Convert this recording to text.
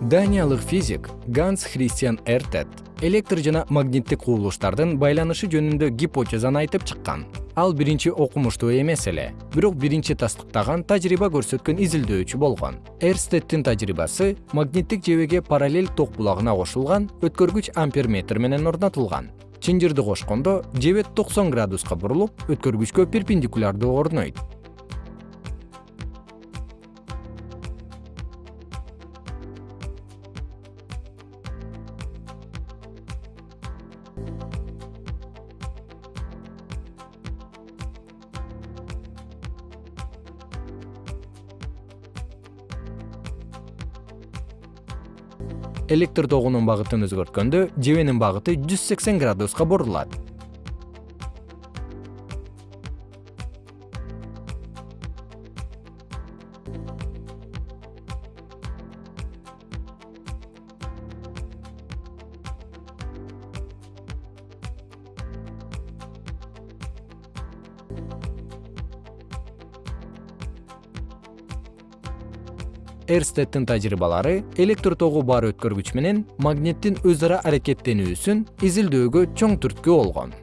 даниялык физик ганс христиан эртет электр жана магниттик кубулуштардын байланышы жөнүндө гипотезаны айтып чыккан. Ал биринчи окумуштуу эмес эле бирок биринчи тастыктаган тажрыйба көрсөткөн изилдөөчү болгон. Эрстеттин тажрыйбасы магниттик жебеге параллель ток булагына кошулган өткөргүч амперметр менен орнотулган. Чынжырды кошкондо жебе токсон градуска бурулуп өткөргүчкө перпендикулярдуу орнойт электр тогунун багытын өзгөрткөндө жебенин багыты жүз сексен градуска бурулат эрстеттин тажрыйбалары электр тогу бар өткөргүч менен магниттин өз ара аракеттенүүсүн изилдөөгө чоң түрткү болгон